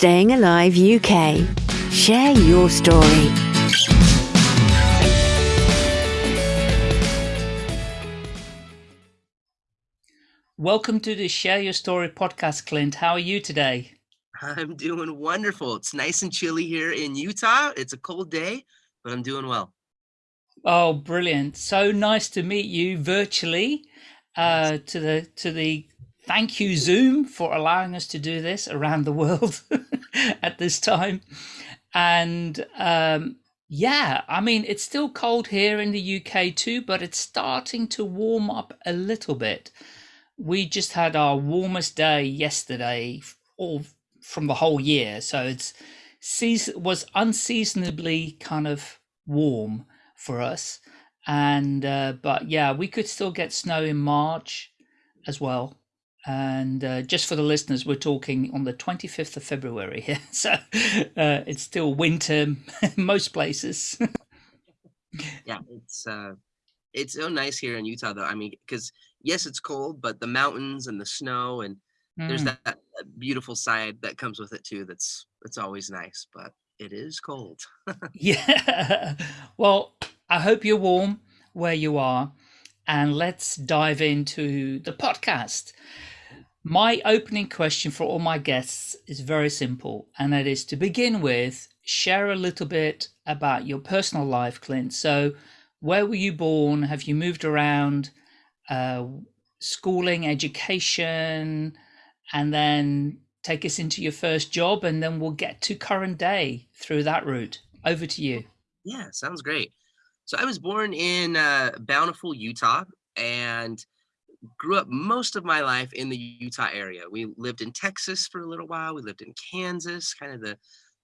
Staying Alive UK. Share your story. Welcome to the Share Your Story podcast, Clint. How are you today? I'm doing wonderful. It's nice and chilly here in Utah. It's a cold day, but I'm doing well. Oh, brilliant. So nice to meet you virtually uh, to the to the thank you Zoom for allowing us to do this around the world at this time. And um, yeah, I mean, it's still cold here in the UK too, but it's starting to warm up a little bit. We just had our warmest day yesterday, all from the whole year. So it's season was unseasonably kind of warm for us. And uh, but yeah, we could still get snow in March as well. And uh, just for the listeners, we're talking on the 25th of February here. So uh, it's still winter most places. yeah, it's uh, it's so nice here in Utah, though. I mean, because yes, it's cold, but the mountains and the snow and mm. there's that, that, beautiful side that comes with it too. That's that's always nice, but it is cold. yeah. Well, I hope you're warm where you are, and let's dive into the podcast. My opening question for all my guests is very simple, and that is to begin with, share a little bit about your personal life, Clint. So, where were you born? Have you moved around? Uh, schooling, education, and then take us into your first job, and then we'll get to current day through that route. Over to you. Yeah, sounds great. So I was born in uh, Bountiful, Utah, and grew up most of my life in the Utah area. We lived in Texas for a little while. We lived in Kansas, kind of the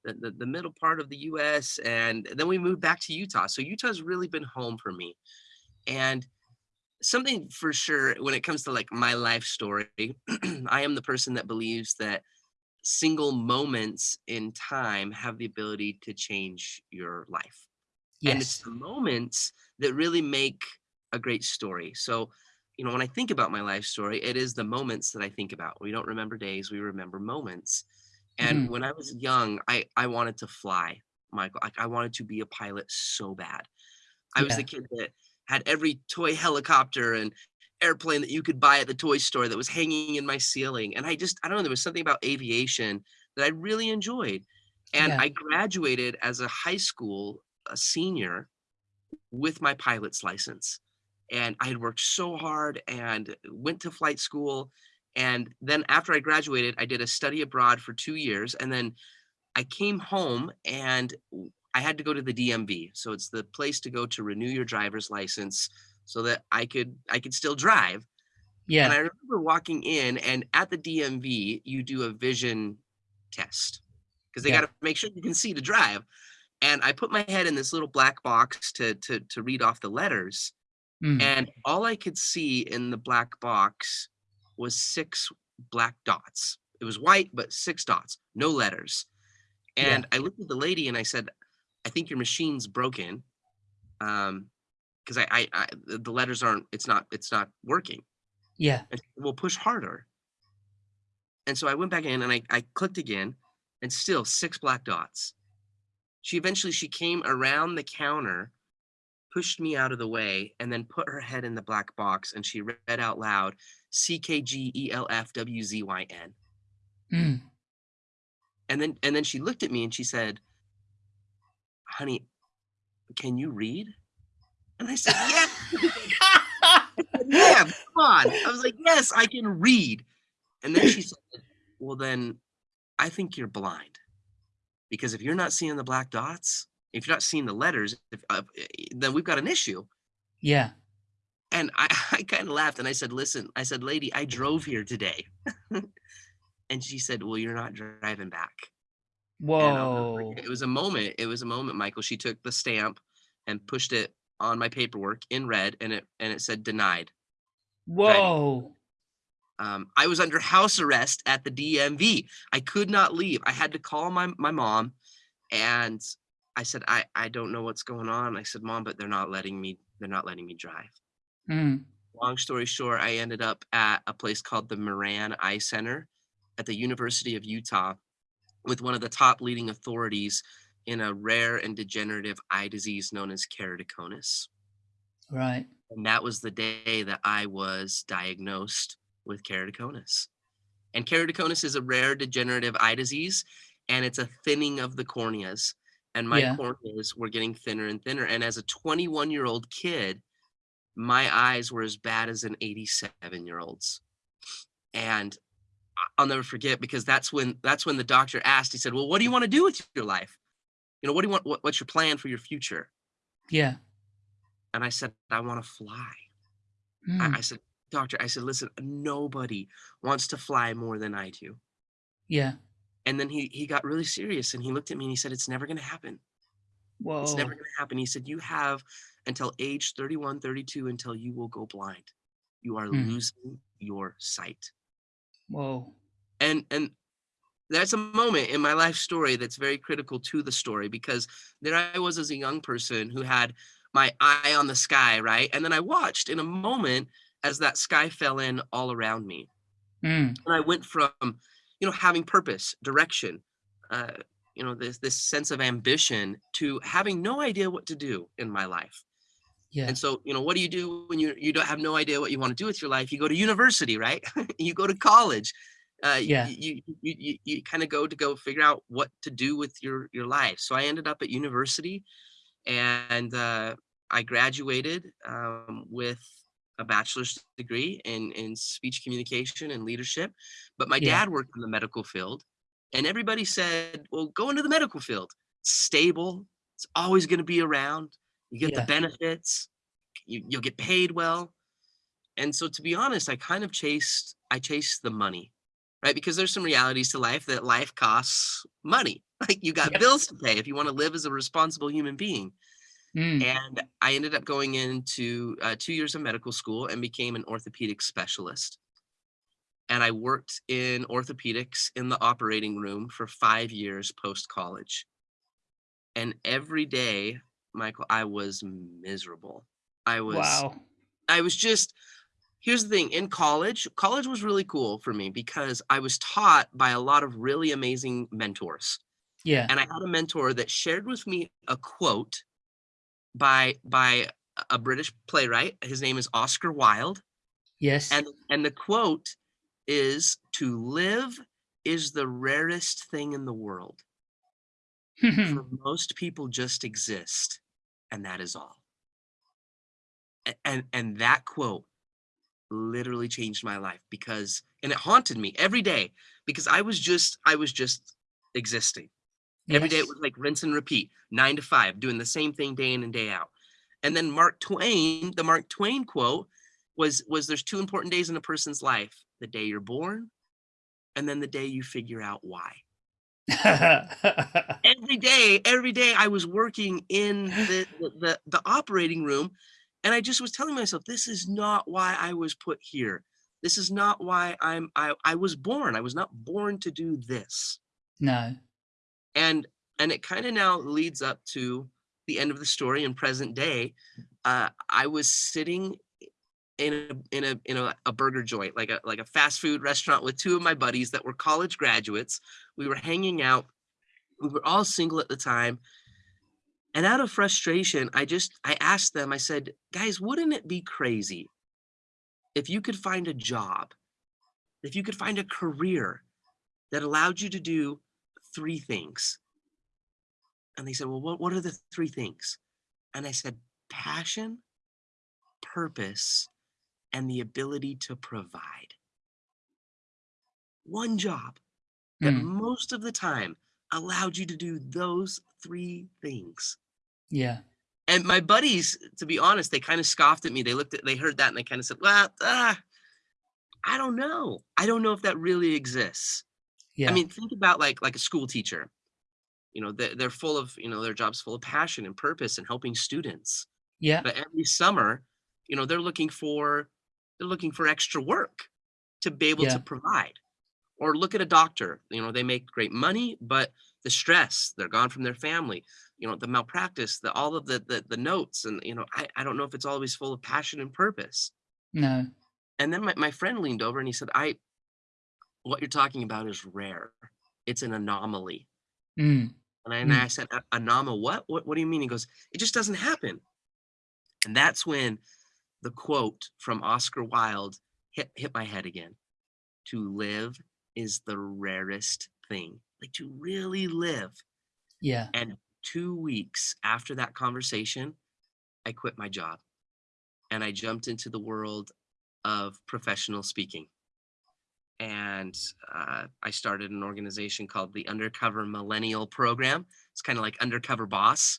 the, the, middle part of the U.S. And then we moved back to Utah. So Utah's really been home for me. And something for sure when it comes to like my life story, I am the person that believes that single moments in time have the ability to change your life. Yes. And it's the moments that really make a great story. So, you know, when I think about my life story, it is the moments that I think about. We don't remember days, we remember moments. And mm-hmm. when I was young, I I wanted to fly, Michael. Like I wanted to be a pilot so bad. I yeah. was the kid that had every toy helicopter and airplane that you could buy at the toy store that was hanging in my ceiling. And I just, I don't know, there was something about aviation that I really enjoyed. And yeah. I graduated as a high school a senior with my pilot's license. And I had worked so hard and went to flight school. And then after I graduated, I did a study abroad for two years. And then I came home and I had to go to the DMV. So it's the place to go to renew your driver's license so that I could I could still drive. Yeah. And I remember walking in and at the DMV you do a vision test because they yeah. got to make sure you can see to drive. And I put my head in this little black box to to to read off the letters. Mm. And all I could see in the black box was six black dots. It was white, but six dots, no letters. And yeah. I looked at the lady and I said, I think your machine's broken. Um, because I, I, I, the letters aren't, it's not, it's not working. Yeah. And we'll push harder. And so I went back in and I, I clicked again and still six black dots. She eventually, she came around the counter, pushed me out of the way and then put her head in the black box and she read out loud, C-K-G-E-L-F-W-Z-Y-N. Mm. And then, and then she looked at me and she said, honey, can you read? And I said, yeah. yeah, come on. I was like, yes, I can read. And then she said, well, then I think you're blind. Because if you're not seeing the black dots, if you're not seeing the letters, if, uh, then we've got an issue. Yeah. And I, I kind of laughed and I said, listen, I said, lady, I drove here today. and she said, well, you're not driving back. Whoa. It was a moment. It was a moment, Michael. She took the stamp and pushed it on my paperwork in red and it and it said denied. Whoa. Um, I was under house arrest at the DMV. I could not leave. I had to call my, my mom and I said, I, I don't know what's going on. I said, mom, but they're not letting me, they're not letting me drive. Mm. Long story short, I ended up at a place called the Moran Eye Center at the University of Utah with one of the top leading authorities in a rare and degenerative eye disease known as keratoconus. Right. And that was the day that I was diagnosed with keratoconus. And keratoconus is a rare degenerative eye disease, and it's a thinning of the corneas. And my Yeah. corneas were getting thinner and thinner. And as a 21 year old kid, my eyes were as bad as an 87 year old's. And I'll never forget because that's when that's when the doctor asked. He said, "Well, what do you want to do with your life? You know, what do you want? What, what's your plan for your future?" Yeah. And I said, "I want to fly." Mm. I, I said, "Doctor," I said, "Listen, nobody wants to fly more than I do." yeah. And then he he got really serious and he looked at me and he said, "It's never going to happen. Whoa. It's never going to happen." He said, "You have until age 31, 32 until you will go blind. You are Mm. losing your sight." Whoa. and and that's a moment in my life story that's very critical to the story because there I was as a young person who had my eye on the sky, right? And then I watched in a moment as that sky fell in all around me. Mm. And I went from, you know, having purpose, direction, uh, you know, this this sense of ambition to having no idea what to do in my life. Yeah. And so, you know, what do you do when you you don't have no idea what you want to do with your life? You go to university, right? you go to college. Uh, Yeah. You you you, you kind of go to go figure out what to do with your your life. So I ended up at university, and uh, I graduated um, with a bachelor's degree in in speech communication and leadership. But my Yeah. dad worked in the medical field, and everybody said, "Well, go into the medical field. It's stable. It's always going to be around." You get Yeah. the benefits. You, you'll get paid well. And so to be honest, I kind of chased I chased the money, right? Because there's some realities to life that life costs money. Like you got Yep. bills to pay if you want to live as a responsible human being. Mm. And I ended up going into uh, two years of medical school and became an orthopedic specialist. And I worked in orthopedics in the operating room for five years post college. And every day, Michael, I was miserable. I was Wow. I was just here's the thing in college, college was really cool for me because I was taught by a lot of really amazing mentors. Yeah. And I had a mentor that shared with me a quote by by a British playwright. His name is Oscar Wilde. Yes. And and the quote is to live is the rarest thing in the world. For most people just exist and that is all. And and that quote literally changed my life because and it haunted me every day because I was just I was just existing. Every day it was like rinse and repeat, nine to five, doing the same thing day in and day out. And then Mark Twain, the Mark Twain quote was was there's two important days in a person's life: the day you're born, and then the day you figure out why. Every day, every day I was working in the the, the, the operating room, and I just was telling myself, this is not why I was put here. This is not why I'm I, I was born. I was not born to do this no. And and it kind of now leads up to the end of the story in present day uh, i was sitting in a in a in a, a burger joint like a like a fast food restaurant with two of my buddies that were college graduates. We were hanging out. We were all single at the time. And out of frustration i just i asked them i said guys wouldn't it be crazy if you could find a job if you could find a career that allowed you to do three things and they said, Well, what, what are the three things? And I said, Passion, purpose, and the ability to provide. One job that Mm. most of the time allowed you to do those three things. Yeah. And my buddies, to be honest, they kind of scoffed at me. They looked at, they heard that and they kind of said, Well, ah, I don't know. I don't know if that really exists. Yeah. I mean, think about like like a school teacher. You know, they're, they're full of, you know, their job's full of passion and purpose and helping students. yeah. But every summer, you know, they're looking for they're looking for extra work to be able Yeah. to provide. Or look at a doctor. You know, they make great money, but the stress, they're gone from their family. You know, the malpractice, the all of the the, the notes, and you know, I, I don't know if it's always full of passion and purpose. No. And then my, my friend leaned over and he said, I what you're talking about is rare. it's an anomaly. Mm. And I, and Mm. I said, anomaly, what? what? What do you mean? He goes, it just doesn't happen. And that's when the quote from Oscar Wilde hit, hit my head again. To live is the rarest thing. Like to really live. Yeah. And two weeks after that conversation, I quit my job and I jumped into the world of professional speaking. And uh, I started an organization called the Undercover Millennial Program. It's kind of like Undercover Boss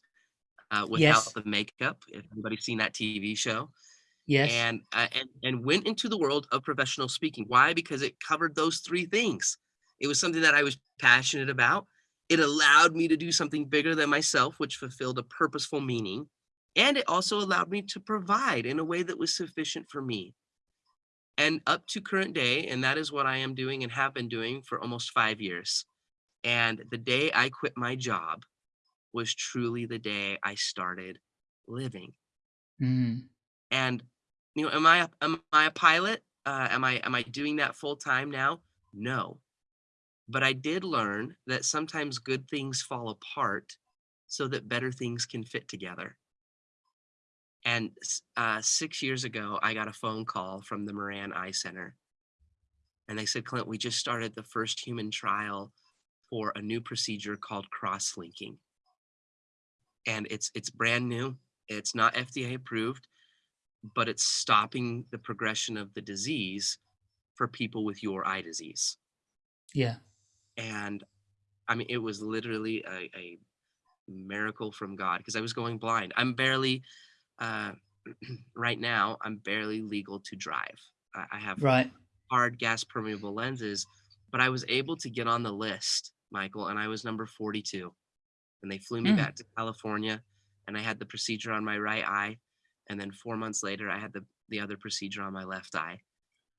uh, without Yes. the makeup. If anybody's seen that TV show, Yes. and, uh, and and went into the world of professional speaking. Why? Because it covered those three things. It was something that I was passionate about. It allowed me to do something bigger than myself, which fulfilled a purposeful meaning, and it also allowed me to provide in a way that was sufficient for me. And up to current day, and that is what I am doing and have been doing for almost five years. And the day I quit my job was truly the day I started living Mm. and you know am i a, am i a pilot uh, am i am i doing that full time now no but i did learn that sometimes good things fall apart so that better things can fit together and uh, six years ago i got a phone call from the moran eye center and they said clint we just started the first human trial for a new procedure called cross-linking and it's it's brand new it's not fda approved but it's stopping the progression of the disease for people with your eye disease. Yeah. And I mean, it was literally a, a miracle from God because I was going blind. I'm barely, uh, right now, I'm barely legal to drive. I, I have Right. hard gas permeable lenses, but I was able to get on the list, Michael, and I was number 42. And they flew me Mm. back to California, and I had the procedure on my right eye. And then four months later, I had the, the other procedure on my left eye.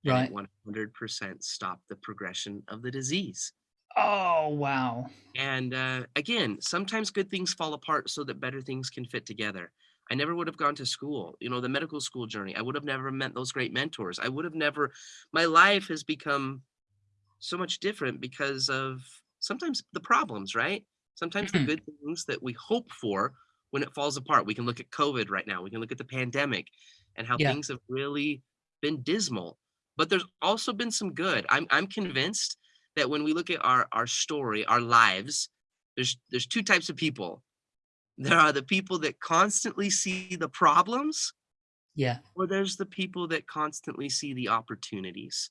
Right. it 100% stopped the progression of the disease. Oh, wow. And uh, again, sometimes good things fall apart so that better things can fit together. I never would have gone to school, you know, the medical school journey. I would have never met those great mentors. I would have never, my life has become so much different because of sometimes the problems, right? Sometimes the Mhm. good things that we hope for when it falls apart. We can look at COVID right now, we can look at the pandemic and how Yeah. things have really been dismal. But there's also been some good. I'm, I'm convinced that when we look at our, our story, our lives, there's there's two types of people. There are the people that constantly see the problems, Yeah. or there's the people that constantly see the opportunities.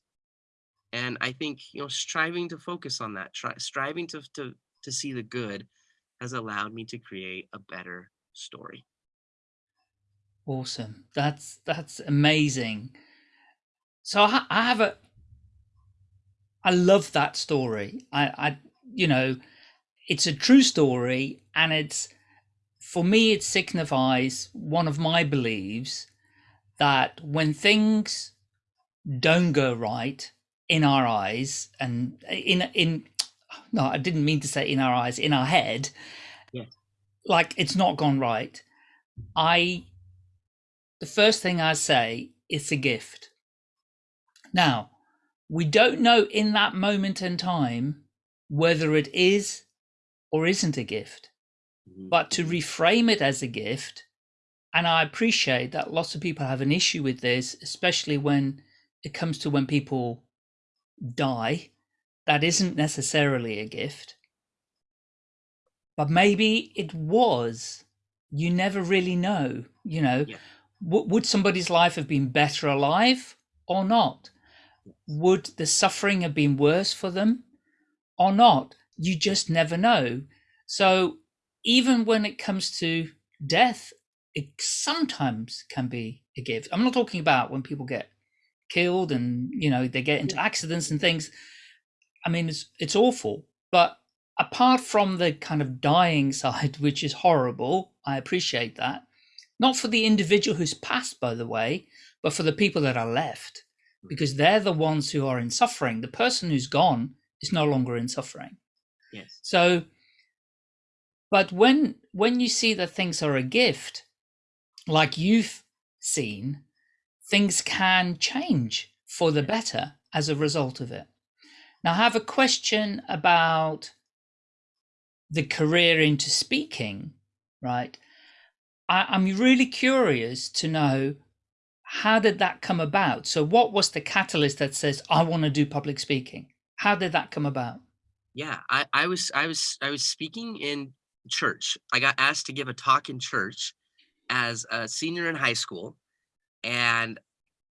And I think you know, striving to focus on that, try, striving to to to see the good, has allowed me to create a better story. Awesome. That's that's amazing. So I, I have a I love that story. I I you know, it's a true story and it's for me it signifies one of my beliefs that when things don't go right in our eyes and in in no, I didn't mean to say in our eyes, in our head. Yes. Like it's not gone right. I the first thing I say it's a gift. Now, we don't know in that moment in time whether it is or isn't a gift, Mm-hmm. but to reframe it as a gift, and I appreciate that lots of people have an issue with this, especially when it comes to when people die. That isn't necessarily a gift, but maybe it was. You never really know, you know. Yeah. Would somebody's life have been better alive or not? Would the suffering have been worse for them or not? You just never know. So even when it comes to death, it sometimes can be a gift. I'm not talking about when people get killed and you know they get into accidents and things. I mean, it's it's awful. But apart from the kind of dying side, which is horrible, I appreciate that. Not for the individual who's passed, by the way, but for the people that are left, hmm. because they're the ones who are in suffering. The person who's gone is no longer in suffering. Yes. So, but when when you see that things are a gift, like you've seen, things can change for the better as a result of it. Now, I have a question about the career into speaking, right? I, I'm really curious to know how did that come about? So, what was the catalyst that says, I want to do public speaking? How did that come about? Yeah, I, I was I was I was speaking in church. I got asked to give a talk in church as a senior in high school, and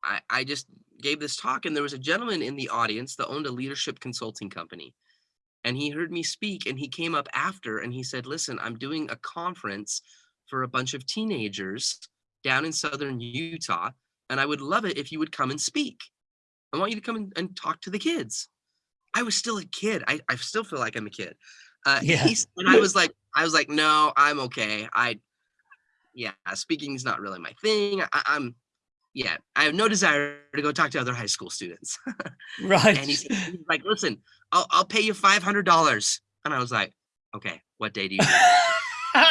I, I just gave this talk, and there was a gentleman in the audience that owned a leadership consulting company. And he heard me speak, and he came up after and he said, Listen, I'm doing a conference for a bunch of teenagers down in southern Utah, and I would love it if you would come and speak. I want you to come and, talk to the kids. I was still a kid. I, I still feel like I'm a kid. Uh, Yeah. and I was like, I was like, no, I'm okay. I, yeah, speaking is not really my thing. I, I'm, yeah, I have no desire to go talk to other high school students. Right. and he's, he's like, listen, I'll, I'll pay you five hundred dollars. And I was like, okay, what day do you?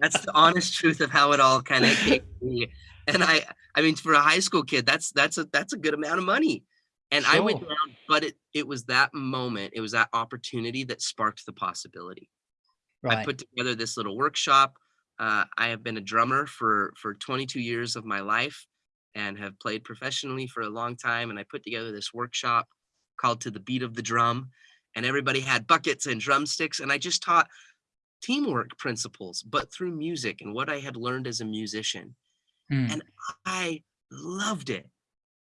that's the honest truth of how it all kind of came to me. And I, I mean, for a high school kid, that's that's a that's a good amount of money. And I went down, but it it was that moment, it was that opportunity that sparked the possibility. I put together this little workshop. Uh, I have been a drummer for for 22 years of my life, and have played professionally for a long time. And I put together this workshop called "To the Beat of the Drum," and everybody had buckets and drumsticks, and I just taught teamwork principles, but through music and what I had learned as a musician. Hmm. And I loved it.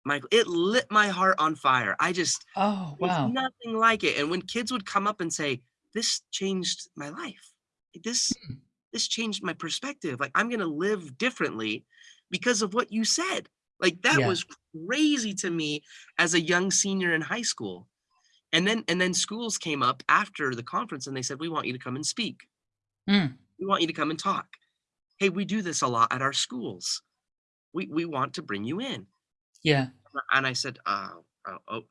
Michael, it lit my heart on fire. I just Oh, wow. nothing like it. And when kids would come up and say, "This changed my life. This Hmm. this changed my perspective. Like I'm gonna live differently because of what you said." Like that Yeah. was crazy to me as a young senior in high school. And then and then schools came up after the conference and they said, "We want you to come and speak. Hmm. We want you to come and talk. Hey, we do this a lot at our schools. We we want to bring you in." Yeah. and I said, oh,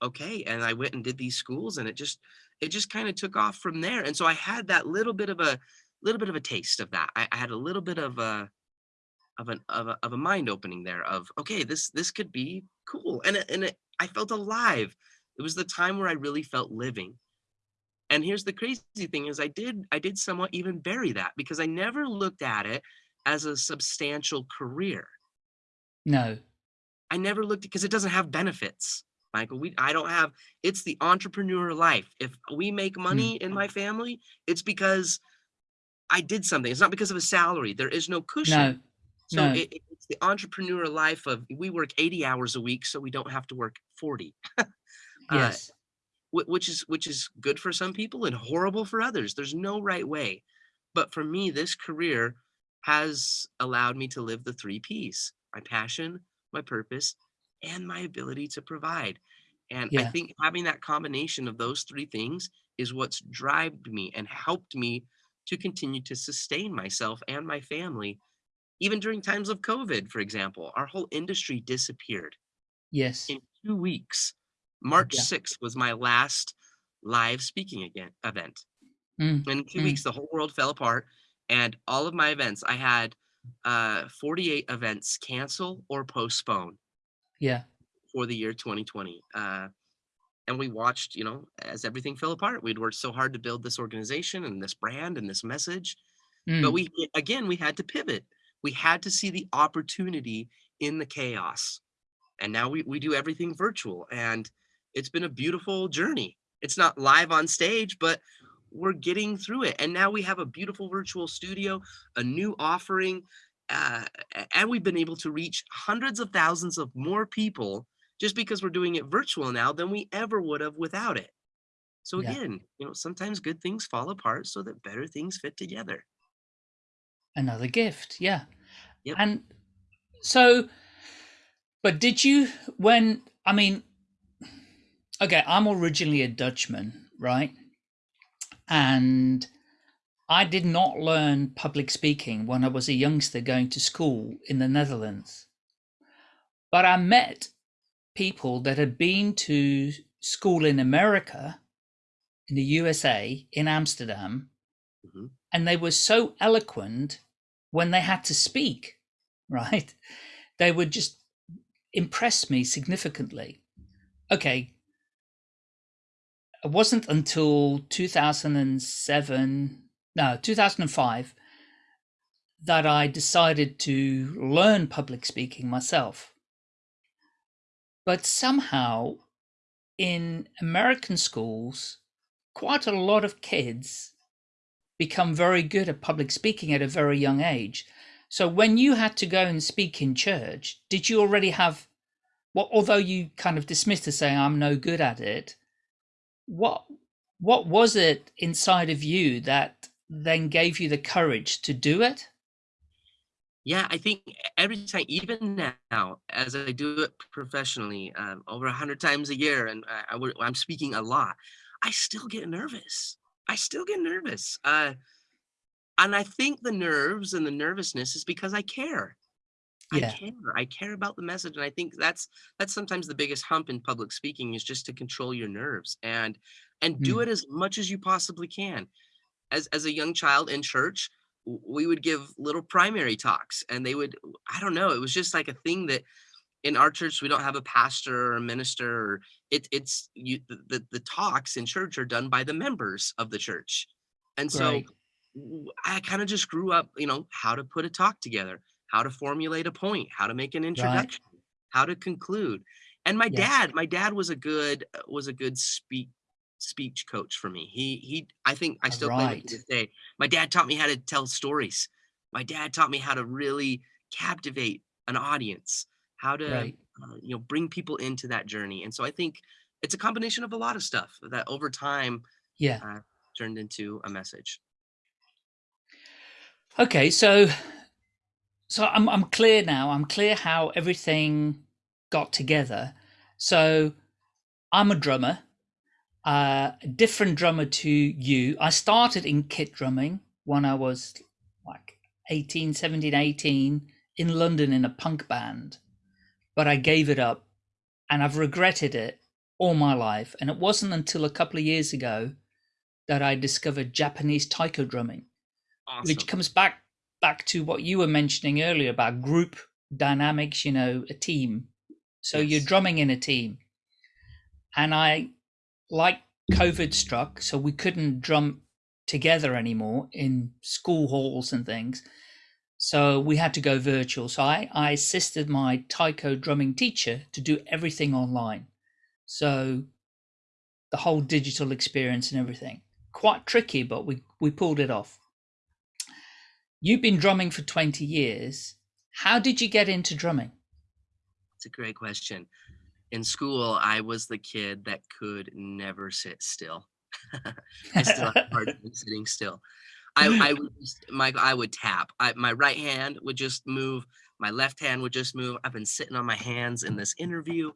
okay. And I went and did these schools and it just, it just kind of took off from there. And so I had that little bit of a little bit of a taste of that. I, I had a little bit of a, of an, of a, of a mind opening there of, okay, this, this could be cool. And, it, and it, I felt alive. It was the time where I really felt living. And here's the crazy thing is I did, I did somewhat even bury that because I never looked at it as a substantial career. No. I never looked because it doesn't have benefits. Michael, we I don't have it's the entrepreneur life. If we make money in my family, it's because I did something. It's not because of a salary. There is no cushion. No. so no. it, it- it's the entrepreneur life of we work 80 hours a week so we don't have to work 40. Uh, Yes. wh- which is which is good for some people and horrible for others. There's no right way. But for me, this career has allowed me to live the three P's: my passion, my purpose, and my ability to provide. And I think having that combination of those three things is what's drived me and helped me to continue to sustain myself and my family. Even during times of COVID, for example, our whole industry disappeared Yes. in two weeks. March Yeah. 6th was my last live speaking again event. Mm. In 2 Mm. weeks, the whole world fell apart, and all of my events, I had uh, 48 events cancel or postpone Yeah. for the year 2020. Uh, and we watched, you know, as everything fell apart. We'd worked so hard to build this organization and this brand and this message, but Mm. we again we had to pivot. We had to see the opportunity in the chaos. And now we, we do everything virtual and it's been a beautiful journey. It's not live on stage, but we're getting through it. And now we have a beautiful virtual studio, a new offering, uh, and we've been able to reach hundreds of thousands of more people just because we're doing it virtual now than we ever would have without it. So Yeah. again, you know, sometimes good things fall apart so that better things fit together. Another gift. Yeah. Yep. And so, but did you, when, I mean, okay, I'm originally a Dutchman, right? And I did not learn public speaking when I was a youngster going to school in the Netherlands. But I met people that had been to school in America, in the USA, in Amsterdam, Mhm. and they were so eloquent when they had to speak, right? They would just impress me significantly. okay, it wasn't until 2007, no, 2005, that I decided to learn public speaking myself. But somehow in American schools, quite a lot of kids become very good at public speaking at a very young age. So when you had to go and speak in church, did you already have what although you kind of dismissed it saying I'm no good at it, what what was it inside of you that then gave you the courage to do it? Yeah, I think every time, even now, as I do it professionally, um, over a hundred times a year, and I, I, I'm speaking a lot, I still get nervous. I still get nervous. Uh, and I think the nerves and the nervousness is because I care. I care. I care about the message, and I think that's that's sometimes the biggest hump in public speaking is just to control your nerves and and do mm, it as much as you possibly can. As as a young child in church, we would give little primary talks, and they would I don't know, it was just like a thing that in our church we don't have a pastor or a minister. Or it, it's you the, the the talks in church are done by the members of the church, and so w- I kind of just grew up, you know, how to put a talk together, how to formulate a point, how to make an right, introduction, how to conclude. And my yes, dad, my dad was a good uh, was a good speak speech coach for me. He he I think I still claim it to right, this day. My dad taught me how to tell stories. My dad taught me how to really captivate an audience, how to great, uh, you know bring people into that journey. And so I think it's a combination of a lot of stuff that over time yeah. uh, turned into a message. Okay, so so I'm I'm clear now. I'm clear how everything got together. So I'm a drummer, uh, a different drummer to you. I started in kit drumming when I was like 18, 17, 18 in London in a punk band, but I gave it up and I've regretted it all my life. And it wasn't until a couple of years ago that I discovered Japanese taiko drumming which comes back back to what you were mentioning earlier about group dynamics you know a team. So you're drumming in a team. And i like covid struck so we couldn't drum together anymore in school halls and things. So we had to go virtual. So i i assisted my taiko drumming teacher to do everything online. So the whole digital experience and everything. Quite tricky but we we pulled it off You've been drumming for 20 years. How did you get into drumming? It's a great question. In school, I was the kid that could never sit still. I still have a hard time sitting still. I, I would just, my I would tap. I, my right hand would just move. My left hand would just move. I've been sitting on my hands in this interview.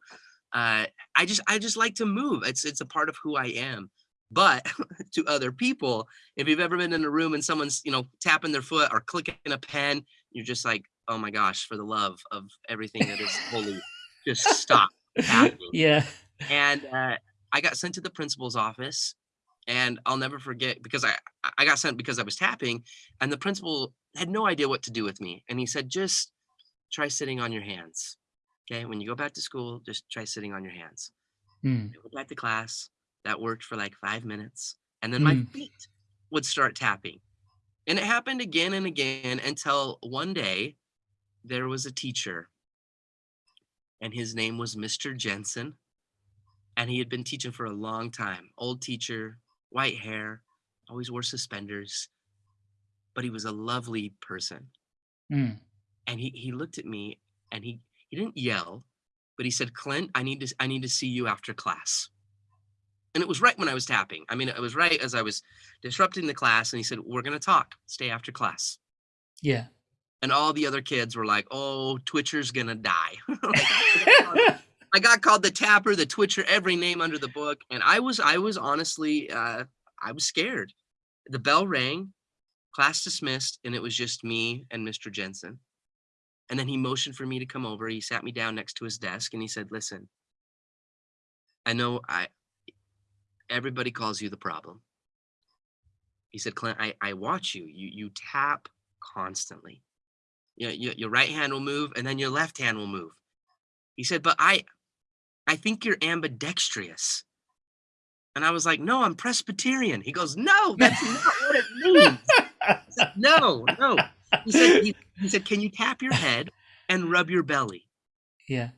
Uh, I just I just like to move. It's it's a part of who I am. But to other people, if you've ever been in a room and someone's you know tapping their foot or clicking a pen, you're just like, oh my gosh, for the love of everything that is holy, just stop yeah. And uh, I got sent to the principal's office, and I'll never forget because I I got sent because I was tapping, and the principal had no idea what to do with me, and he said, just try sitting on your hands. Okay, when you go back to school, just try sitting on your hands. Mm, I went back to class. That worked for like five minutes, and then my mm, feet would start tapping, and it happened again and again until one day there was a teacher, and his name was Mr. Jensen and he had been teaching for a long time. Old teacher, white hair, always wore suspenders, but he was a lovely person. mm. And he he looked at me and he he didn't yell, but he said, "Clint, I need to I need to see you after class." And it was right when I was tapping. I mean, it was right as I was disrupting the class and he said, "We're going to talk. Stay after class." Yeah. And all the other kids were like, "Oh, Twitcher's going to die." I got called the tapper, the twitcher, every name under the book, and I was I was honestly uh, I was scared. The bell rang, class dismissed, and it was just me and Mr. Jensen. And then he motioned for me to come over. He sat me down next to his desk and he said, "Listen, I know I everybody calls you the problem." He said, "Clint, I I watch you. You you tap constantly. You, you, your right hand will move, and then your left hand will move." He said, "But I I think you're ambidextrous. And I was like, no, I'm Presbyterian. He goes, no, that's not what it means. Said, no, no. He said, he, he said, can you tap your head and rub your belly? Yeah.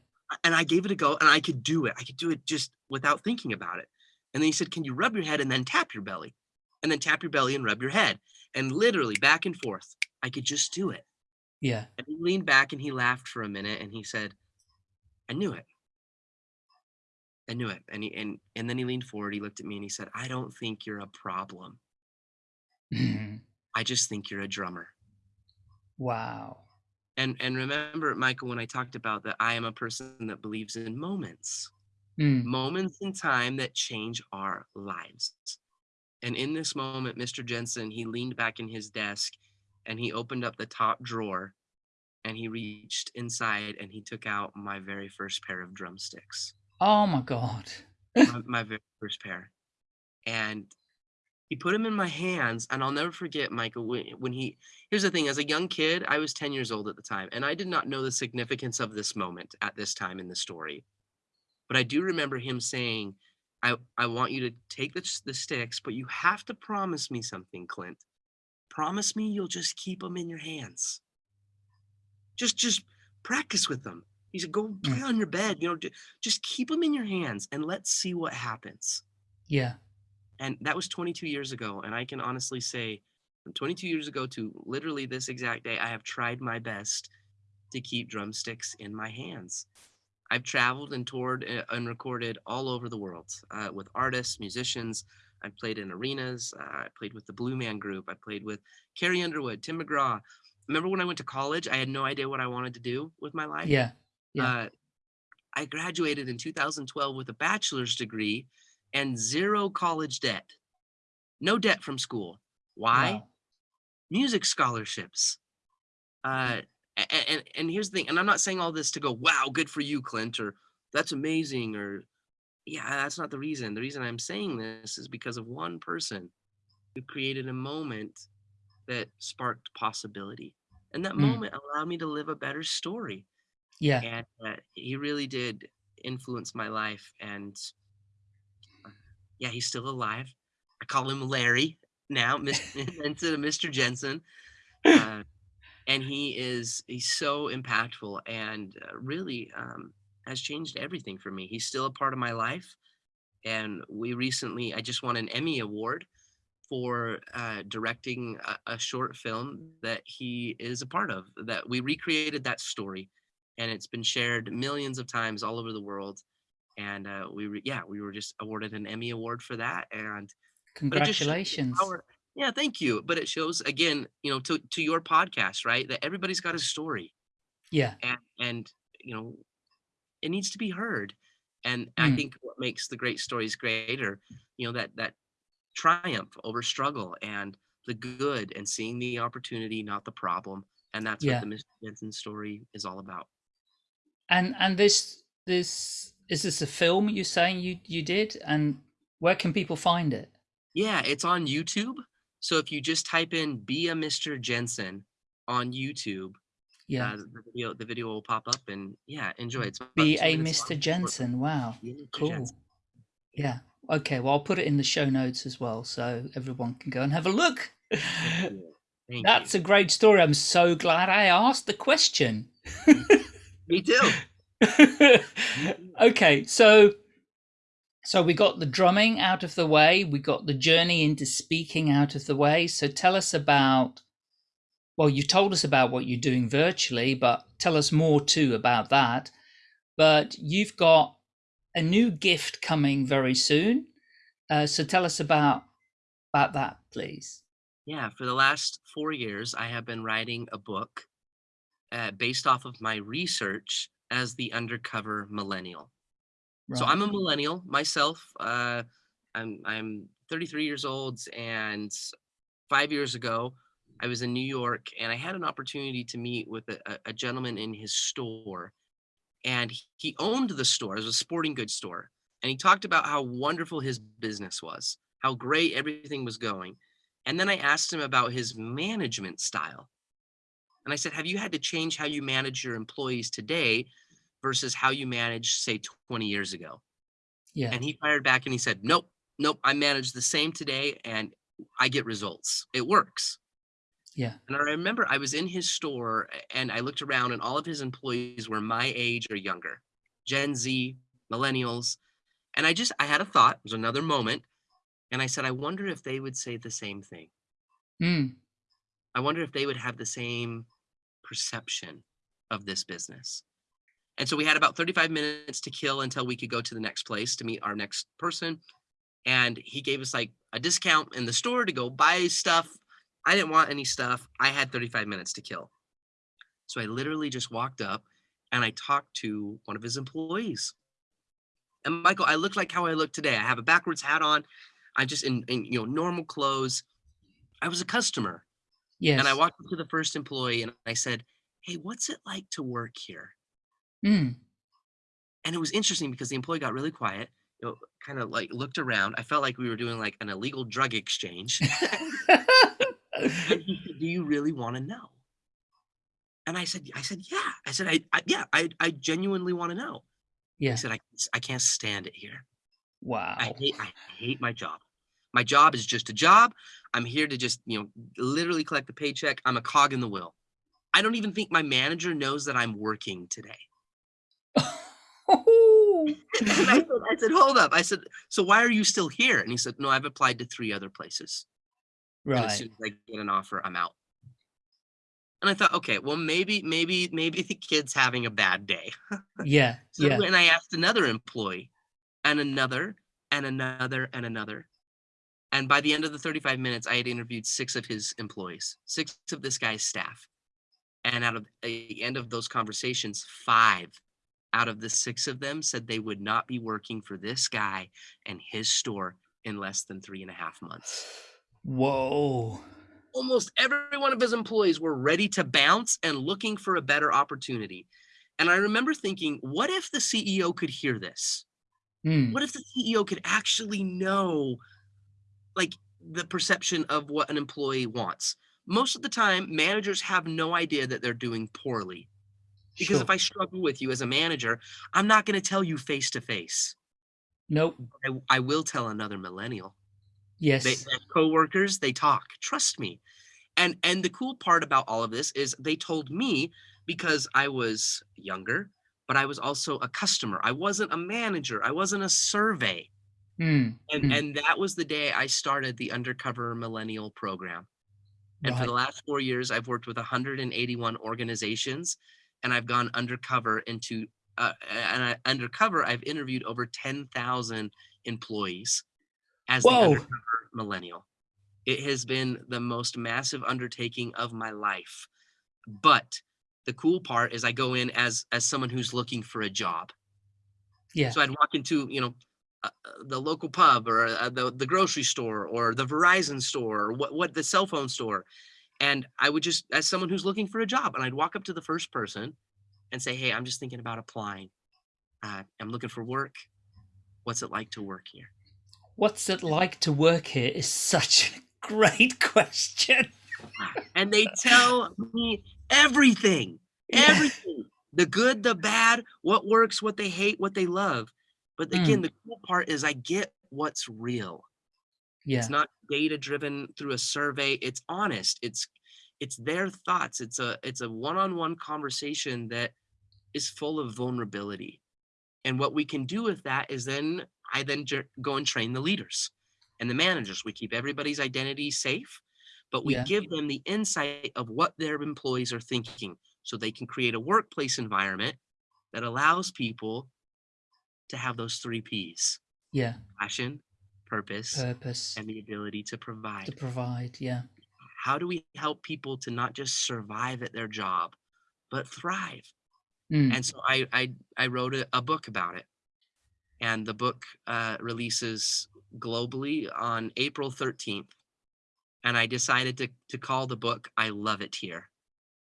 And I gave it a go and I could do it. I could do it just without thinking about it. And then he said, can you rub your head and then tap your belly? And then tap your belly and rub your head. And literally back and forth, I could just do it. Yeah. And he leaned back and he laughed for a minute and he said, I knew it. I knew it. And he and and then he leaned forward, he looked at me and he said, I don't think you're a problem. Mhm. I just think you're a drummer. Wow. And and remember, Michael, when I talked about that I am a person that believes in moments, Mm. moments in time that change our lives. And in this moment, Mr. Jensen, he leaned back in his desk and he opened up the top drawer and he reached inside and he took out my very first pair of drumsticks. Oh my God. my, my very first pair. And he put them in my hands, and I'll never forget, Michael, when, when he, here's the thing, as a young kid, I was 10 years old at the time, and I did not know the significance of this moment at this time in the story. But I do remember him saying, I, I want you to take the, the sticks, but you have to promise me something, Clint. Promise me you'll just keep them in your hands. Just, just practice with them. He said, go mm. play on your bed, you know, just keep them in your hands and let's see what happens. Yeah. And that was 22 years ago. And I can honestly say, from 22 years ago to literally this exact day, I have tried my best to keep drumsticks in my hands. I've traveled and toured uh, and recorded all over the world uh, with artists, musicians. I've played in arenas. Uh, I played with the Blue Man Group. I played with Carrie Underwood, Tim McGraw. Remember when I went to college? I had no idea what I wanted to do with my life. Yeah. Yeah. Uh, I graduated in 2012 with a bachelor's degree and zero college debt. No debt from school. Why? Wow. Music scholarships. Uh, and, and and here's the thing, and I'm not saying all this to go, wow, good for you, Clint, or that's amazing, or yeah, that's not the reason. The reason I'm saying this is because of one person who created a moment that sparked possibility. And that Mm. moment allowed me to live a better story Yeah. and uh, he really did influence my life and uh, yeah he's still alive i call him larry now Mis- instead of mr jensen uh, and he is he's so impactful and uh, really um, has changed everything for me. He's still a part of my life and we recently i just won an emmy award for uh, directing a, a short film that he is a part of that we recreated that story and it's been shared millions of times all over the world and uh, we yeah we were just awarded an emmy award for that and but it just shows the Congratulations. power- yeah thank you but it shows again you know to, to your podcast right that everybody's got a story Yeah. and and you know it needs to be heard and i Mm. think what makes the great stories greater you know that that triumph over struggle and the good and seeing the opportunity not the problem and that's Yeah. what the mr jensen story is all about And and this this is this a film you're saying you you did? And where can people find it? Yeah, it's on YouTube. So if you just type in "Be a Mr. Jensen" on YouTube, Yeah. uh, the video the video will pop up, and yeah, enjoy. It's Be a Mr. long. Jensen. Wow. Mr. Cool. Jensen. Yeah. Okay. Well, I'll put it in the show notes as well, so everyone can go and have a look. Thank That's you. a great story. I'm so glad I asked the question. Me too. okay, so so we got the drumming out of the way, we got the journey into speaking out of the way. So tell us about well, you told us about what you're doing virtually, but tell us more too about that. But you've got a new gift coming very soon. Uh, so tell us about about that, please. Yeah, for the last four years, I have been writing a book uh, based off of my research as the undercover millennial. So I'm a millennial myself. Uh, I'm I'm 33 years old, and five years ago, I was in New York, and I had an opportunity to meet with a, a- gentleman in his store, and he- he owned the store. It was a sporting goods store, and he talked about how wonderful his business was, how great everything was going, and then I asked him about his management style, and I said, "Have you had to change how you manage your employees today versus how you manage, say, 20 years ago? Yeah. And he fired back and he said, Nope, nope, I manage the same today and I get results. It works. Yeah. And I remember I was in his store and I looked around and all of his employees were my age or younger, Gen Z, millennials. And I just, I had a thought, it was another moment. And I said, I wonder if they would say the same thing. Mm. I wonder if they would have the same perception of this business. And so we had about 35 minutes to kill until we could go to the next place to meet our next person. And he gave us like a discount in the store to go buy stuff. I didn't want any stuff. I had 35 minutes to kill. So I literally just walked up and I talked to one of his employees. And Michael, I look like how I look today. I have a backwards hat on. I'm just in, in you know normal clothes. I was a customer. Yes. And I walked up to the first employee and I said, Hey, what's it like to work here? Mm. And it was interesting because the employee got really quiet, you know, kind of like looked around. I felt like we were doing like an illegal drug exchange. said, Do you really want to know? And I said, I said, yeah. I said, I, I yeah, I, I genuinely want to know. yeah. I said, I, I can't stand it here. Wow. I hate, I hate my job. My job is just a job. I'm here to just, you know, literally collect the paycheck. I'm a cog in the wheel. I don't even think my manager knows that I'm working today. I, said, I said, hold up. I said, so why are you still here? And he said, no, I've applied to three other places. And as soon as I get an offer, I'm out. And I thought, okay, well, maybe, maybe, maybe the kid's having a bad day. Yeah. So Yeah. and I asked another employee and another and another and another. And by the end of the 35 minutes, I had interviewed six of his employees, six of this guy's staff. And out of the end of those conversations, five out of the six of them said they would not be working for this guy and his store in less than three and a half months. Whoa. Almost every one of his employees were ready to bounce and looking for a better opportunity. And I remember thinking, what if the CEO could hear this? Mm. what if the CEO could actually know like the perception of what an employee wants? Most of the time, managers have no idea that they're doing poorly. Because Sure. if I struggle with you as a manager, I'm not going to tell you face to face. Nope. I I will tell another millennial. Yes. They, coworkers, they talk. Trust me. And and the cool part about all of this is they told me because I was younger, but I was also a customer. I wasn't a manager. I wasn't a survey. Mm. And Mm. and that was the day I started the Undercover Millennial program. And for the last 4 years I've worked with 181 organizations and I've gone undercover into uh, and I, undercover I've interviewed over 10,000 employees as the undercover millennial. It has been the most massive undertaking of my life. But the cool part is I go in as as someone who's looking for a job. Yeah. So I'd walk into, you know, uh, uh, the local pub or uh, the, the grocery store or the Verizon store or what, what the cell phone store. And I would just, as someone who's looking for a job, and I'd walk up to the first person and say, Hey, I'm just thinking about applying. Uh, I'm looking for work. What's it like to work here? What's it like to work here is such a great question. And they tell me everything, Yeah. everything the good, the bad, what works, what they hate, what they love. But again, the cool part is I get what's real. Yeah. It's not data driven through a survey. It's honest. It's it's their thoughts. It's a it's a one-on-one conversation that is full of vulnerability. And what we can do with that is then I then go and train the leaders and the managers. We keep everybody's identity safe, but we Yeah. give them the insight of what their employees are thinking so they can create a workplace environment that allows people to have those three P's Yeah. passion, purpose, Purpose and the ability to provide. to provide. Yeah. How do we help people to not just survive at their job, but thrive? Mm. And so I I, I wrote a, a book about it, and the book uh, releases globally on April 13th. And I decided to to call the book "I Love It Here."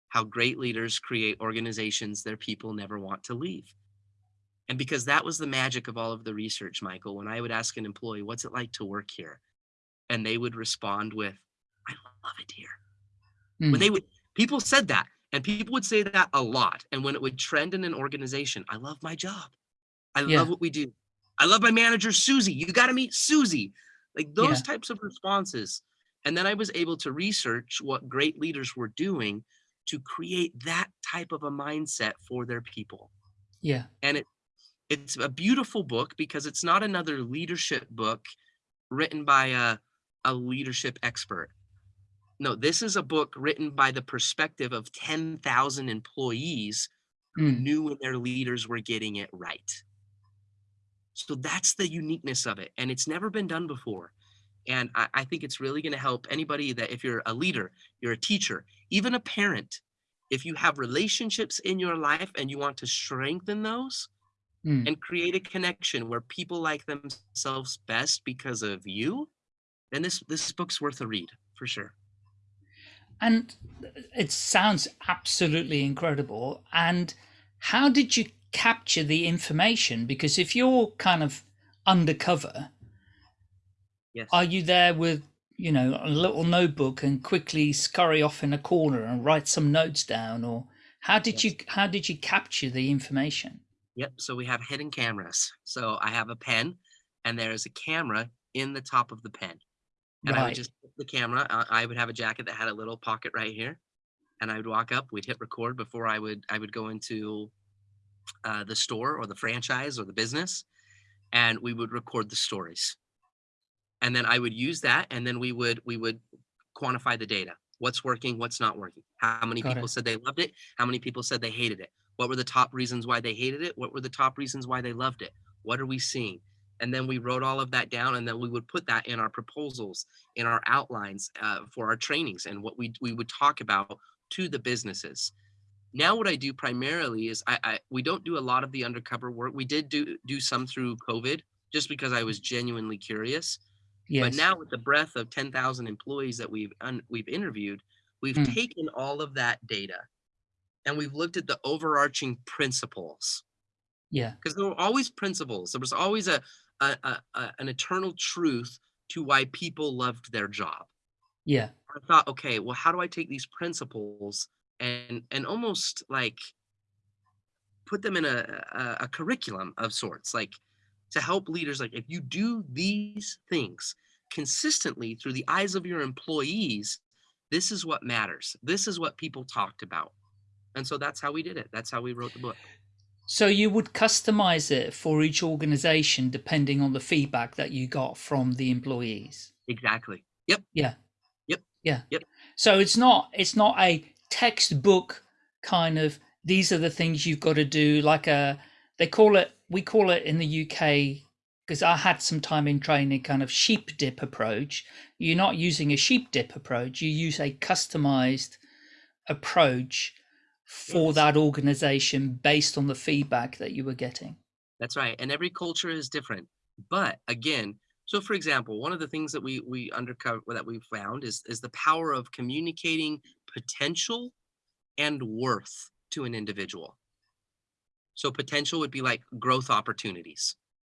How great leaders create organizations their people never want to leave. And because that was the magic of all of the research, Michael, when I would ask an employee, what's it like to work here? And they would respond with, I love it here. Mm. When they would, people said that. And people would say that a lot. And when it would trend in an organization, I love my job. I Yeah. love what we do. I love my manager, Susie. You got to meet Susie. Like those Yeah. types of responses. And then I was able to research what great leaders were doing to create that type of a mindset for their people. Yeah. And it it's a beautiful book because it's not another leadership book written by a, a leadership expert. No, this is a book written by the perspective of 10,000 employees who Mm. knew when their leaders were getting it right. So that's the uniqueness of it. And it's never been done before. And I, I think it's really going to help anybody that if you're a leader, you're a teacher, even a parent, if you have relationships in your life and you want to strengthen those Mm. and create a connection where people like themselves best because of you, then this this book's worth a read for sure. And it sounds absolutely incredible. And how did you capture the information? Because if you're kind of undercover, Yes. are you there with, you know, a little notebook and quickly scurry off in a corner and write some notes down? Or how did you how did you capture the information? Yep. So we have hidden cameras. So I have a pen and there's a camera in the top of the pen. And I would just put the camera, uh, I would have a jacket that had a little pocket right here. And I would walk up, we'd hit record before I would I would go into uh, the store or the franchise or the business and we would record the stories. And then I would use that and then we would we would quantify the data. What's working, what's not working. How many Got people it. said they loved it? How many people said they hated it? What were the top reasons why they hated it? What were the top reasons why they loved it? What are we seeing? And then we wrote all of that down, and then we would put that in our proposals, in our outlines uh, for our trainings, and what we we would talk about to the businesses. Now, what I do primarily is I, I we don't do a lot of the undercover work. We did do do some through COVID, just because I was genuinely curious. Yes. But now, with the breadth of ten thousand employees that we've un, we've interviewed, we've Mm. taken all of that data, and we've looked at the overarching principles yeah. because there were always principles. There was always a, a, a, a an eternal truth to why people loved their job. Yeah. I thought, okay, well, how do I take these principles and and almost like put them in a, a, a curriculum of sorts, like to help leaders, like if you do these things consistently through the eyes of your employees, this is what matters. This is what people talked about. And so that's how we did it. That's how we wrote the book. So you would customize it for each organization depending on the feedback that you got from the employees. Exactly. Yep. Yeah. Yep. Yeah. Yep. So it's not it's not a textbook kind of these are the things you've got to do like a they call it we call it in the UK because I had some time in training kind of sheep dip approach. You're not using a sheep dip approach, you use a customized approach for Yes. that organization based on the feedback that you were getting. That's right. And every culture is different. But again, so for example, one of the things that we we undercover that we found is is the power of communicating potential and worth to an individual. So potential would be like growth opportunities.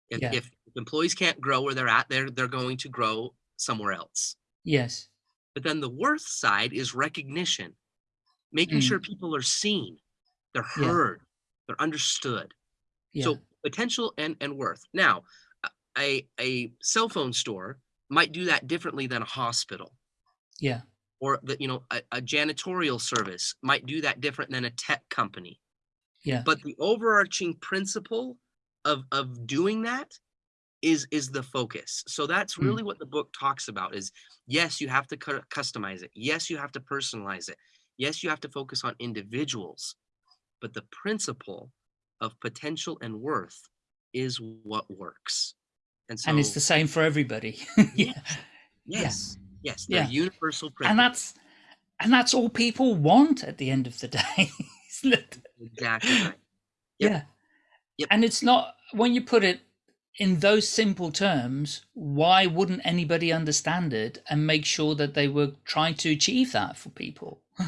If, Yeah. if employees can't grow where they're at, they're they're going to grow somewhere else. Yes. But then the worth side is recognition, making Mm. sure people are seen, they're Yeah. heard, they're understood. Yeah. So potential and and worth. Now, a a cell phone store might do that differently than a hospital, yeah. or the you know a, a janitorial service might do that different than a tech company. Yeah. But the overarching principle of of doing that is is the focus. So that's Mm. really what the book talks about. Is yes, you have to customize it. Yes, you have to personalize it. Yes, you have to focus on individuals, but the principle of potential and worth is what works. And so, and it's the same for everybody. yeah. yes, yes, they're Yeah. universal principles. And that's and that's all people want at the end of the day. exactly right. Yep. Yeah. Yep. And it's not when you put it in those simple terms, why wouldn't anybody understand it and make sure that they were trying to achieve that for people?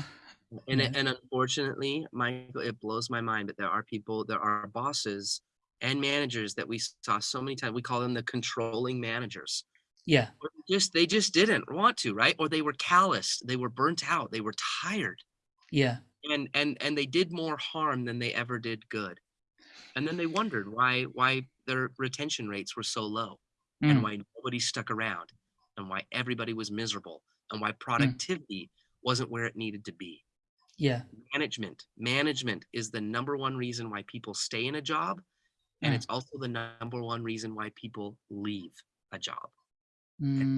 And Yeah. it- and unfortunately, Michael, it blows my mind. But there are people, there are bosses and managers that we saw so many times. We call them the controlling managers. Yeah. Just they just didn't want to, right? Or they were calloused, they were burnt out, they were tired. Yeah. and and and they did more harm than they ever did good and then they wondered why why their retention rates were so low Mm. and why nobody stuck around and why everybody was miserable and why productivity wasn't where it needed to be Yeah. management management is the number one reason why people stay in a job and Mm. it's also the number one reason why people leave a job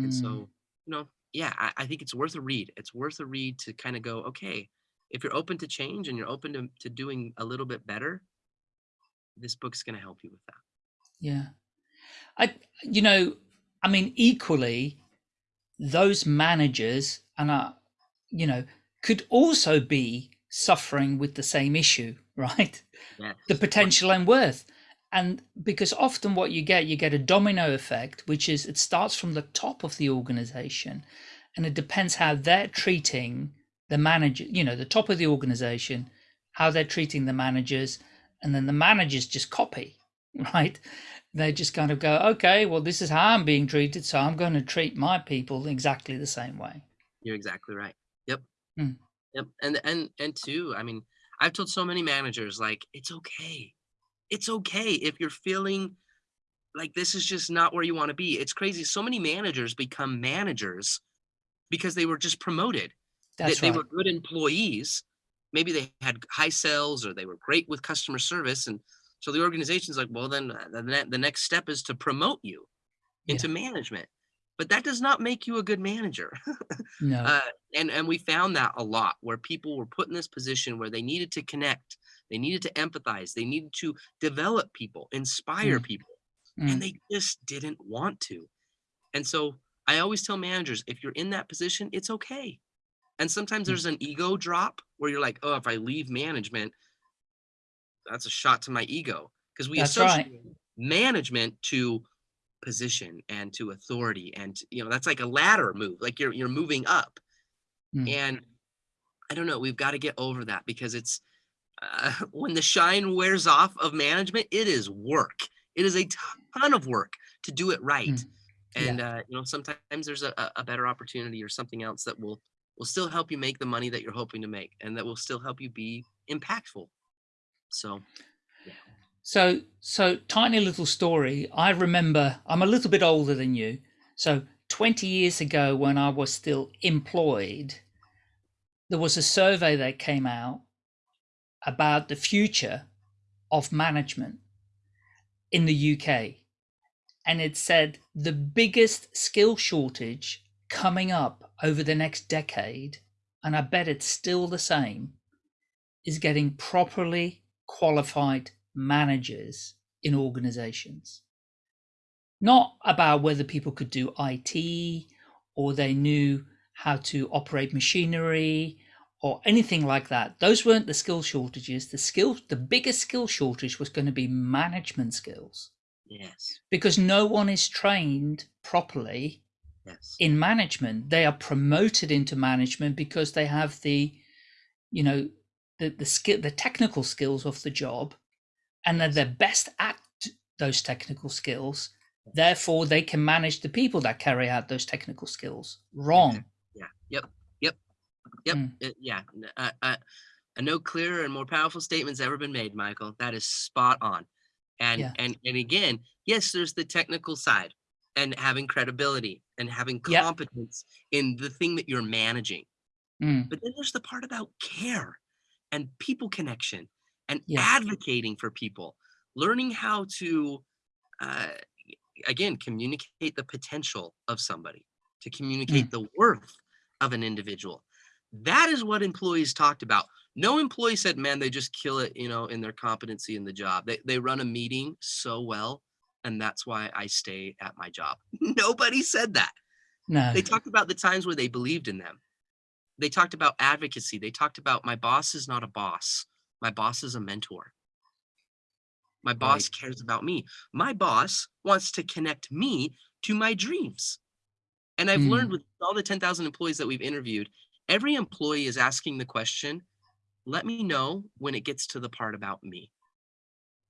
and so Mm. you know yeah I, I think it's worth a read it's worth a read to kind of go okay if you're open to change and you're open to, to doing a little bit better this book's going to help you with that Yeah. I, you know, I mean, equally, those managers and, uh, you know, could also be suffering with the same issue, right? yeah The potential and worth. And because often what you get, you get a domino effect, which is it starts from the top of the organization and it depends how they're treating the manager, you know, the top of the organization, how they're treating the managers, and then the managers just copy, right? They just kind of go, okay, well, this is how I'm being treated, so I'm going to treat my people exactly the same way. You're exactly right. Mm. Yep. And and and two, I mean, I've told so many managers like it's okay. It's okay if you're feeling like this is just not where you want to be. It's crazy. So many managers become managers because they were just promoted. They, That's they right. were good employees. Maybe they had high sales or they were great with customer service. And so the organization's like, well, then uh, the, the next step is to promote you Yeah. into management. But that does not make you a good manager. No. uh, and and we found that a lot where people were put in this position where they needed to connect they needed to empathize they needed to develop people inspire people Mm. and they just didn't want to and so i always tell managers if you're in that position it's okay and sometimes Mm. there's an ego drop where you're like oh if i leave management that's a shot to my ego because we That's right. associate management to position and to authority and you know that's like a ladder move like you're you're moving up Mm. and i don't know we've got to get over that because it's uh, when the shine wears off of management it is work it is a ton of work to do it right Mm. Yeah. and uh, you know sometimes there's a- a better opportunity or something else that will will still help you make the money that you're hoping to make and that will still help you be impactful so So, so tiny little story. I remember I'm a little bit older than you. So 20 years ago, when I was still employed, there was a survey that came out about the future of management in the UK. And it said the biggest skill shortage coming up over the next decade, and I bet it's still the same, is getting properly qualified managers in organizations. Not about whether people could do IT or they knew how to operate machinery or anything like that. Those weren't the skill shortages. The skill the biggest skill shortage was going to be management skills yes because no one is trained properly yes in management they are promoted into management because they have the you know the the skill the technical skills of the job and they're the best at those technical skills. Therefore they can manage the people that carry out those technical skills. Wrong. Yeah. Yep. Yep. Yep. Mm. it- yeah. Uh, uh, a no clearer and more powerful statement's ever been made michael. That is spot on. And Yeah. and and again yes there's the technical side and having credibility and having Yep. competence in the thing that you're managing. Mm, but then there's the part about care and people connection and advocating for people learning how to uh, again communicate the potential of somebody to communicate the worth of an individual. That is what employees talked about. No employee said man they just kill it you know in their competency in the job. They, they run a meeting so well and that's why i stay at my job. Nobody said that. No. They talked about the times where they believed in them. They talked about advocacy. They talked about my boss is not a boss my boss is a mentor. My boss cares about me. My boss wants to connect me to my dreams. And i've hmm. learned with all the 10,000 employees that we've interviewed every employee is asking the question let me know when it gets to the part about me.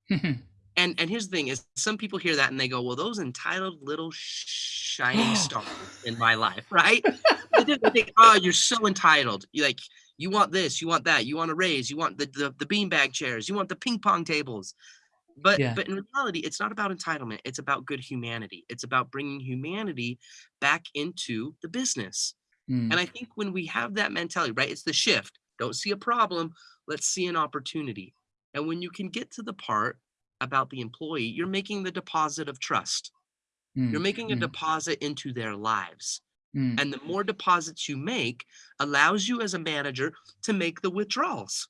And and here's the thing is some people hear that and they go well those entitled little shining stars in my life right? They think oh you're so entitled. You like You want this, you want that, you want a raise, you want the, the, the beanbag chairs, you want the ping pong tables. But Yeah. but in reality, it's not about entitlement. It's about good humanity. It's about bringing humanity back into the business. Mm, And I think when we have that mentality, right, it's the shift. Don't see a problem, let's see an opportunity. And when you can get to the part about the employee, you're making the deposit of trust. You're mm, making a mm, deposit into their lives. Mm. And the more deposits you make allows you as a manager to make the withdrawals.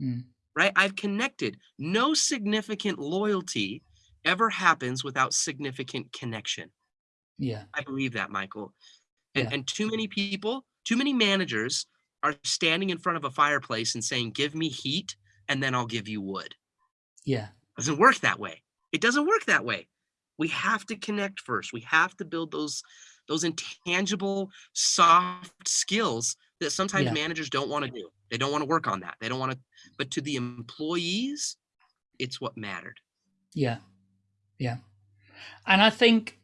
Mm. Right? I've connected. No significant loyalty ever happens without significant connection. Yeah. I believe that, Michael. And, Yeah. and too many people, too many managers are standing in front of a fireplace and saying, Give me heat and then I'll give you wood. Yeah. It doesn't work that way. It doesn't work that way. We have to connect first. We have to build those those intangible soft skills that sometimes Yeah. managers don't want to do. They don't want to work on that. They don't want to but to the employees, it's what mattered. Yeah. Yeah. And I think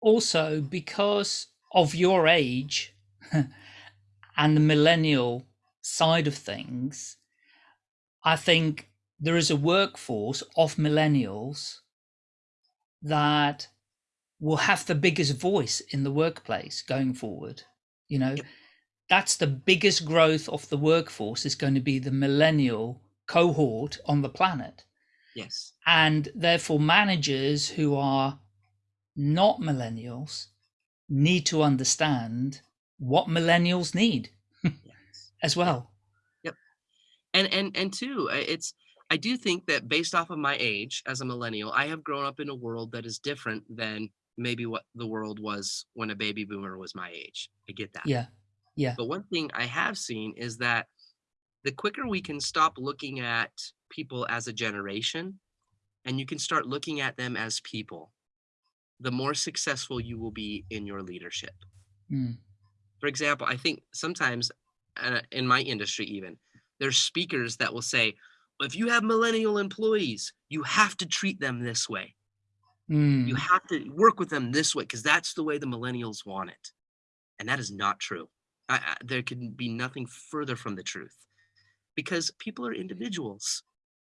also because of your age and the millennial side of things, I think there is a workforce of millennials that will have the biggest voice in the workplace going forward. You know, that's the biggest growth of the workforce is going to be the millennial cohort on the planet Yes. and therefore managers who are not millennials need to understand what millennials need Yes. as well Yep. and and and two it's i do think that based off of my age as a millennial i have grown up in a world that is different than maybe what the world was when a baby boomer was my age i get that. Yeah yeah. But one thing i have seen is that the quicker we can stop looking at people as a generation and you can start looking at them as people the more successful you will be in your leadership. Mm, for example, I think sometimes uh, in my industry, even there's speakers that will say, if you have millennial employees, you have to treat them this way. Mm, You have to work with them this way because that's the way the millennials want it. And that is not true. I, I, there can be nothing further from the truth because people are individuals.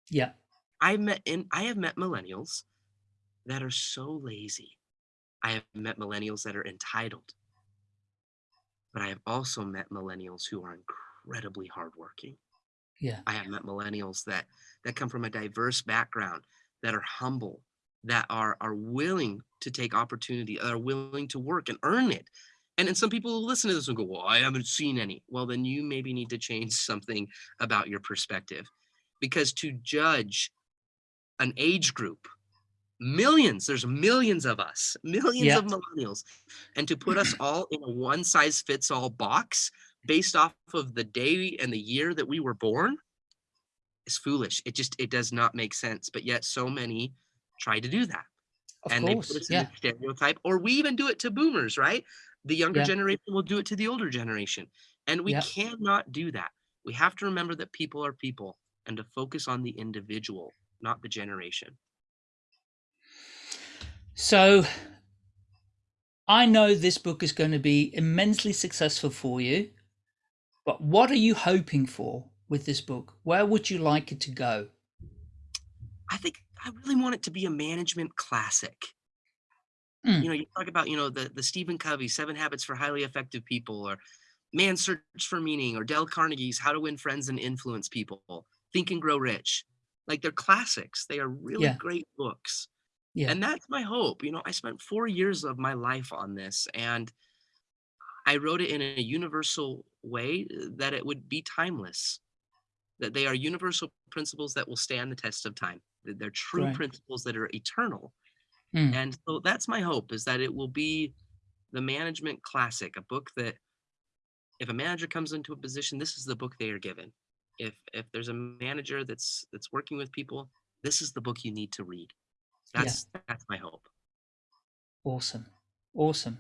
yeah I met in I have met millennials that are so lazy. I have met millennials that are entitled. But I have also met millennials who are incredibly hardworking. yeah I have met millennials that that come from a diverse background, that are humble, that are are willing to take opportunity, are willing to work and earn it. And then some people will listen to this and go, "Well, I haven't seen any." Well, then you maybe need to change something about your perspective, because to judge an age group, millions, there's millions of us, millions Yeah. of millennials, and to put us all in a one size fits all box based off of the day and the year that we were born is foolish. It just it does not make sense. But yet so many try to do that. of and they put us yeah in the stereotype, or we even do it to boomers, right? The younger Yeah. generation will do it to the older generation. And we Yeah. cannot do that. We have to remember that people are people and to focus on the individual, not the generation. so i know this book is going to be immensely successful for you but what are you hoping for with this book where would you like it to go I think I really want it to be a management classic. Mm. You know, you talk about, you know, the the Stephen Covey, Seven Habits for Highly Effective People, or Man's Search for Meaning, or Dale Carnegie's How to Win Friends and Influence People, Think and Grow Rich. Like they're classics. They are really Yeah. great books. yeah And that's my hope. You know, I spent four years of my life on this and I wrote it in a universal way that it would be timeless, that they are universal principles that will stand the test of time. They're true Right. principles that are eternal. Mm. And so that's my hope is that it will be the management classic, a book that if a manager comes into a position, this is the book they are given. If if there's a manager that's that's working with people, this is the book you need to read. Yeah. That's that's my hope. Awesome. Awesome.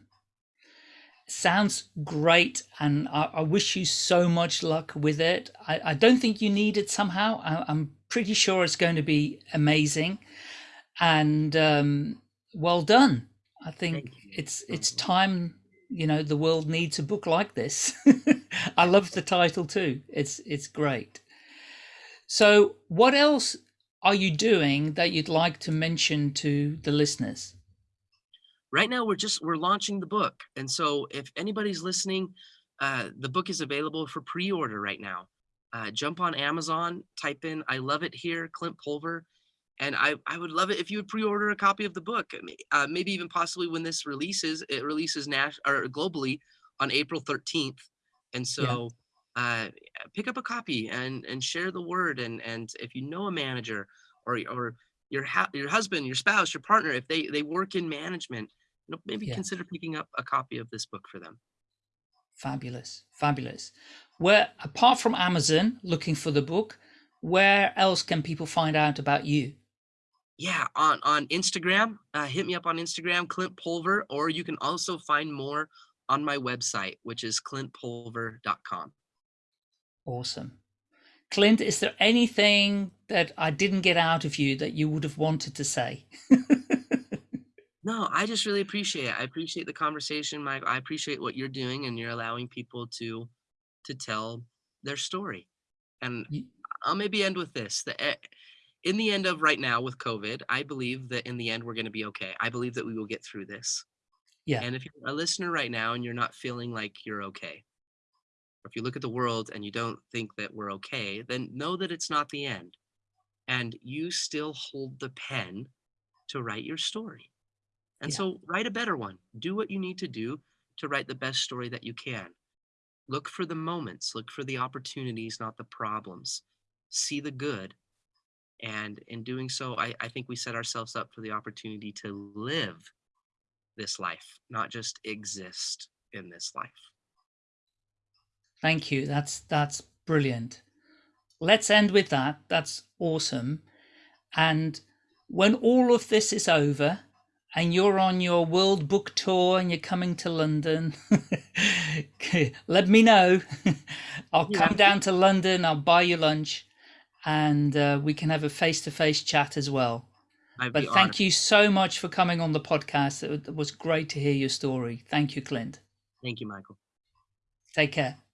Sounds great. And I, I wish you so much luck with it. I, I don't think you need it somehow. I, I'm pretty sure it's going to be amazing. And um, well done. I think it's it's time, you know, the world needs a book like this. I love the title too. It's it's great. So, what else are you doing that you'd like to mention to the listeners? Right now, we're just we're launching the book, and so if anybody's listening, uh, the book is available for pre-order right now. Uh, jump on Amazon, type in "I love it here," Clint Pulver, and I I would love it if you would pre-order a copy of the book. Uh, maybe even possibly when this releases, it releases nas- or globally on April 13th, and so. Yeah uh, pick up a copy and and share the word and and if you know a manager or or your your husband your spouse your partner if they they work in management you know maybe yeah. consider picking up a copy of this book for them fabulous fabulous where apart from amazon looking for the book where else can people find out about you yeah on on instagram uh, hit me up on instagram clint pulver or you can also find more on my website which is clintpulver.com Awesome. Clint, is there anything that I didn't get out of you that you would have wanted to say? no, I just really appreciate it. I appreciate the conversation, Mike. I appreciate what you're doing and you're allowing people to to tell their story. And I'll maybe end with this. The, eh, in the end of right now with COVID, I believe that in the end we're going to be okay. I believe that we will get through this. Yeah. And if you're a listener right now and you're not feeling like you're okay, or if you look at the world and you don't think that we're okay, then know that it's not the end. And you still hold the pen to write your story. And yeah. so write a better one. Do what you need to do to write the best story that you can. Look for the moments, look for the opportunities, not the problems. See the good. And in doing so, I, I think we set ourselves up for the opportunity to live this life, not just exist in this life. Thank you. That's that's brilliant. Let's end with that. That's awesome. And when all of this is over and you're on your world book tour and you're coming to London, let me know. I'll yeah. come down to London, I'll buy you lunch and uh, we can have a face-to-face -face chat as well. I'd but thank honored. you so much for coming on the podcast. It was great to hear your story. Thank you, Clint. Thank you, Michael. Take care.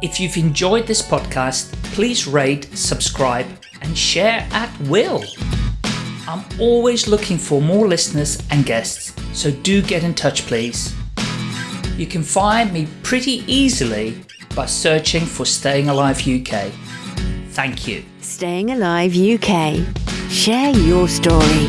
If you've enjoyed this podcast, please rate, subscribe, and share at will. I'm always looking for more listeners and guests, so do get in touch, please. You can find me pretty easily by searching for Staying Alive UK. Thank you. Staying Alive UK. Share your story.